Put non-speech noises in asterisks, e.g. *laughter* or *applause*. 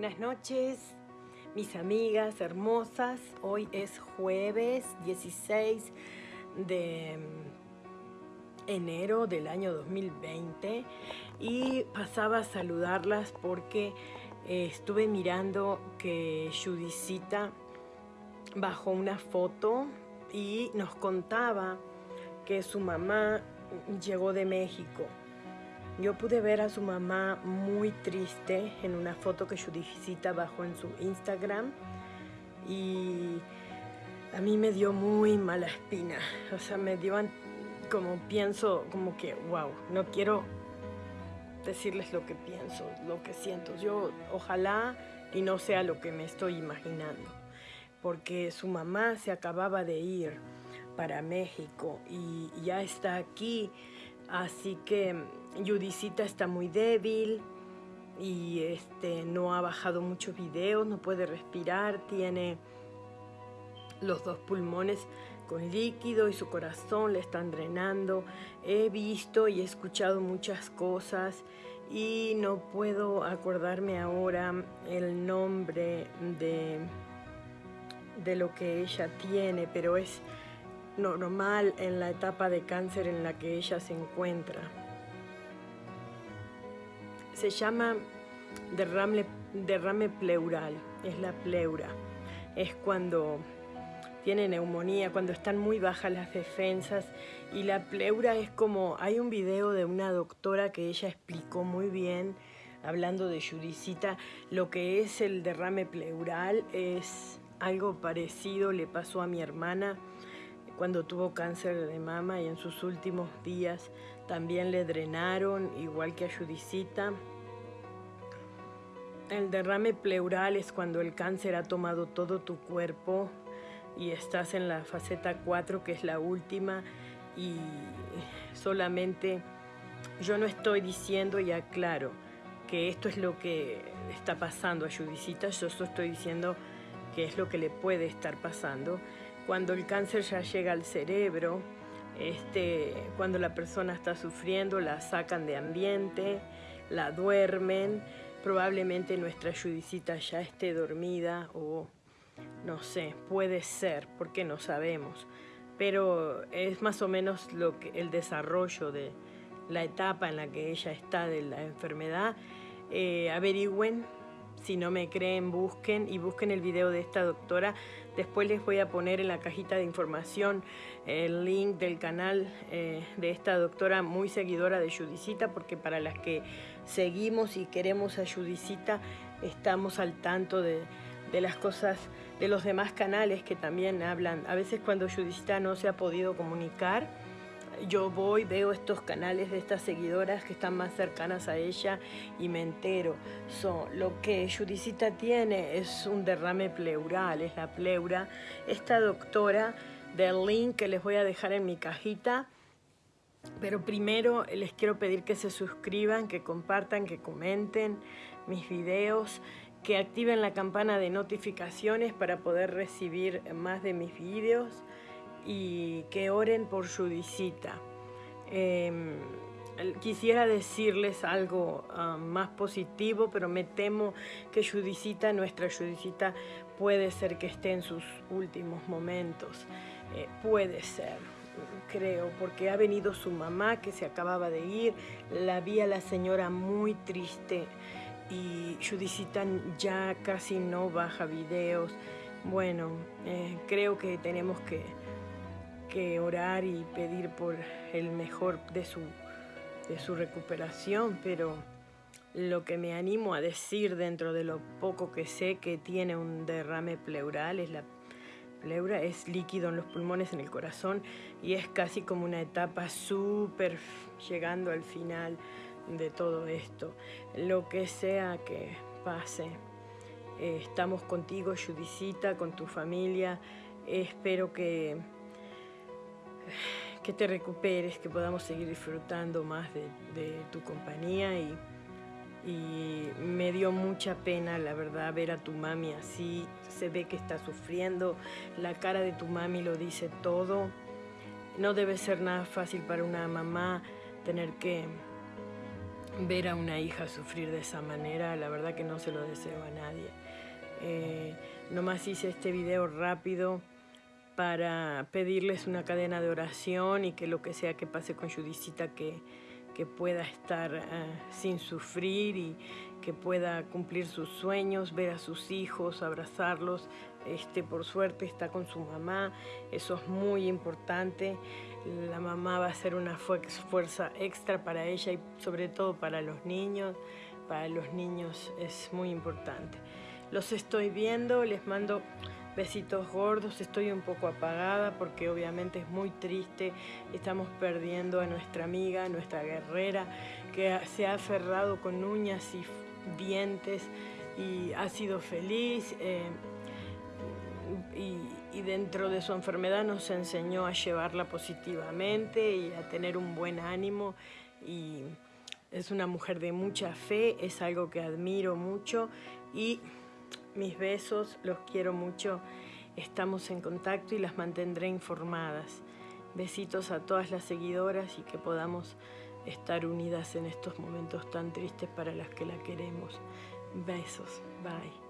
Buenas noches, mis amigas hermosas. Hoy es jueves 16 de enero del año 2020 y pasaba a saludarlas porque eh, estuve mirando que Judicita bajó una foto y nos contaba que su mamá llegó de México yo pude ver a su mamá muy triste en una foto que Judicita bajó en su Instagram y a mí me dio muy mala espina. O sea, me dio como pienso, como que, wow, no quiero decirles lo que pienso, lo que siento. Yo ojalá y no sea lo que me estoy imaginando, porque su mamá se acababa de ir para México y ya está aquí, así que Judicita está muy débil y este, no ha bajado muchos videos, no puede respirar, tiene los dos pulmones con líquido y su corazón le están drenando. He visto y he escuchado muchas cosas y no puedo acordarme ahora el nombre de, de lo que ella tiene, pero es normal en la etapa de cáncer en la que ella se encuentra se llama derrame, derrame pleural, es la pleura. Es cuando tiene neumonía, cuando están muy bajas las defensas y la pleura es como, hay un video de una doctora que ella explicó muy bien, hablando de Judicita, lo que es el derrame pleural es algo parecido, le pasó a mi hermana cuando tuvo cáncer de mama y en sus últimos días también le drenaron, igual que a Judicita. El derrame pleural es cuando el cáncer ha tomado todo tu cuerpo y estás en la faceta 4, que es la última, y solamente yo no estoy diciendo, y aclaro, que esto es lo que está pasando a Judicita, yo solo estoy diciendo que es lo que le puede estar pasando. Cuando el cáncer ya llega al cerebro, este, cuando la persona está sufriendo, la sacan de ambiente, la duermen, probablemente nuestra judicita ya esté dormida o no sé, puede ser, porque no sabemos. Pero es más o menos lo que, el desarrollo de la etapa en la que ella está de la enfermedad. Eh, averigüen si no me creen, busquen y busquen el video de esta doctora. Después les voy a poner en la cajita de información el link del canal eh, de esta doctora muy seguidora de Judicita, porque para las que seguimos y queremos a Judicita, estamos al tanto de, de las cosas de los demás canales que también hablan. A veces cuando Judicita no se ha podido comunicar, yo voy, veo estos canales de estas seguidoras que están más cercanas a ella y me entero. lo que Judicita tiene es un derrame pleural, es la pleura. Esta doctora del link que les voy a dejar en mi cajita, pero primero les quiero pedir que se suscriban, que compartan, que comenten mis videos, que activen la campana de notificaciones para poder recibir más de mis videos y que oren por Judicita. Em, quisiera decirles algo ah, más positivo, pero me temo que Judicita, nuestra Judicita, puede ser que esté en sus últimos momentos. Eh, puede ser, creo, porque ha venido su mamá que se acababa de ir, la vi a la señora muy triste y Judicita ya casi no baja videos. Bueno, eh, creo que tenemos que que orar y pedir por el mejor de su, de su recuperación, pero lo que me animo a decir dentro de lo poco que sé que tiene un derrame pleural es la pleura, es líquido en los pulmones, en el corazón y es casi como una etapa súper llegando al final de todo esto. Lo que sea que pase, eh, estamos contigo, Judicita, con tu familia, espero que *laughs* que te recuperes, que podamos seguir disfrutando más de, tu compañía y, me dio mucha pena, la verdad, ver a tu mami así, se ve que está sufriendo, la cara de tu mami lo dice todo, no debe ser nada fácil para una mamá tener que ver a una hija sufrir de esa manera, la verdad que no se lo deseo a nadie. Eh, nomás hice este video rápido para pedirles una cadena de oración y que lo que sea que pase con Judicita que, que pueda estar eh, sin sufrir y que pueda cumplir sus sueños, ver a sus hijos, abrazarlos. Este, por suerte está con su mamá, eso es muy importante. La mamá va a ser una fuerza extra para ella y sobre todo para los niños. Para los niños es muy importante. Los estoy viendo, les mando besitos gordos, estoy un poco apagada porque obviamente es muy triste, estamos perdiendo a nuestra amiga, nuestra guerrera, que se ha aferrado con uñas y dientes y ha sido feliz. Eh, y, y, dentro de su enfermedad nos enseñó a llevarla positivamente y a tener un buen ánimo y es una mujer de mucha fe, es algo que admiro mucho y mis besos, los quiero mucho, estamos en contacto y las mantendré informadas. Besitos a todas las seguidoras y que podamos estar unidas en estos momentos tan tristes para las que la queremos. Besos, bye.